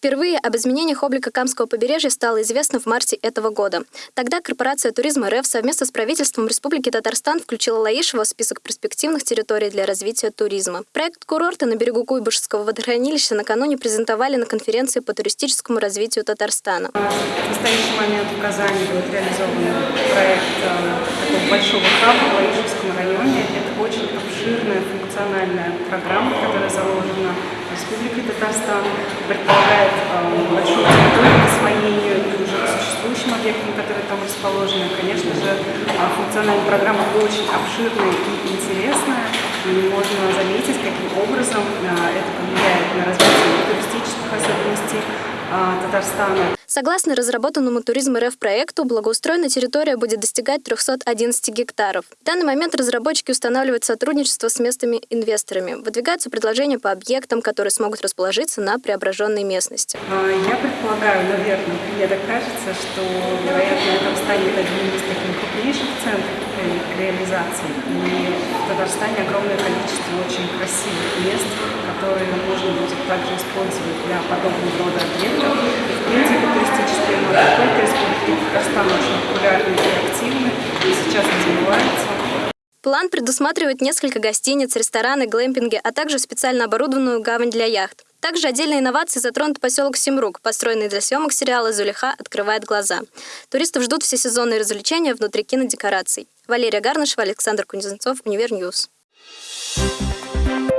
Впервые об изменениях облика Камского побережья стало известно в марте этого года. Тогда корпорация туризма РФ совместно с правительством Республики Татарстан включила Лаишево в список перспективных территорий для развития туризма. Проект курорта на берегу Куйбышевского водохранилища накануне презентовали на конференции по туристическому развитию Татарстана. В настоящий момент в Казани будет реализован проект э, большого хаба в Лаишевском районе. Это очень обширная функциональная программа, которая заложена Республикой Татарстан, предполагает э, большую территорию к освоению уже к существующим объектам, которые там расположены. Конечно же, э, функциональная программа очень обширная и интересная, и можно заметить, каким образом э, это повлияет на развитие туристических особенностей э, Татарстана. Согласно разработанному туризм РФ проекту, благоустроенная территория будет достигать 311 гектаров. В данный момент разработчики устанавливают сотрудничество с местными инвесторами. Выдвигаются предложения по объектам, которые смогут расположиться на преображенной местности. А, я предполагаю, наверное, мне так кажется, что, вероятно, это станет одним из таких крупнейших центров реализации. И в Татарстане огромное количество очень красивых мест, которые можно будет также использовать для подобного рода объектов. И, в принципе, туристические маршруты Республики Татарстан очень популярны и активны, и сейчас развиваются. План предусматривает несколько гостиниц, рестораны, глэмпинги, а также специально оборудованную гавань для яхт. Также отдельной инновацией затронут поселок Симрук, построенный для съемок сериала «Зулиха открывает глаза». Туристов ждут всесезонные развлечения внутри кинодекораций. Валерия Гарнышева, Александр Кузнецов, Универ News. Thank